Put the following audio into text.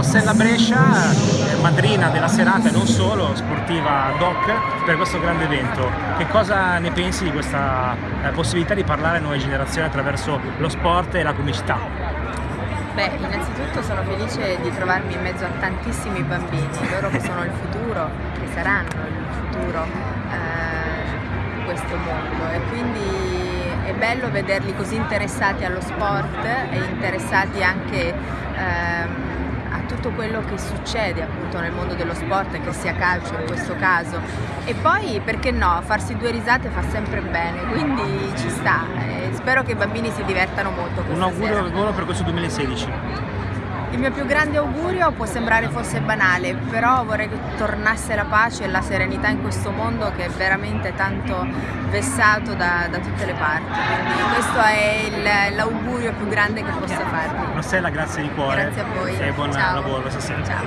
Rossella Brescia, eh, madrina della serata e non solo, sportiva DOC, per questo grande evento. Che cosa ne pensi di questa eh, possibilità di parlare a nuove generazioni attraverso lo sport e la comicità? Beh, innanzitutto sono felice di trovarmi in mezzo a tantissimi bambini, loro che sono il futuro, che saranno il futuro eh, di questo mondo e quindi è bello vederli così interessati allo sport e interessati anche ehm, tutto quello che succede appunto nel mondo dello sport, che sia calcio in questo caso. E poi perché no, farsi due risate fa sempre bene, quindi ci sta. E spero che i bambini si divertano molto. Un augurio al per questo 2016. Il mio più grande augurio può sembrare fosse banale, però vorrei che tornasse la pace e la serenità in questo mondo che è veramente tanto vessato da, da tutte le parti. Quindi questo è l'augurio più grande che possa farvi. Rossella, grazie di cuore. Grazie a voi. E buon Ciao. lavoro stasera. Ciao.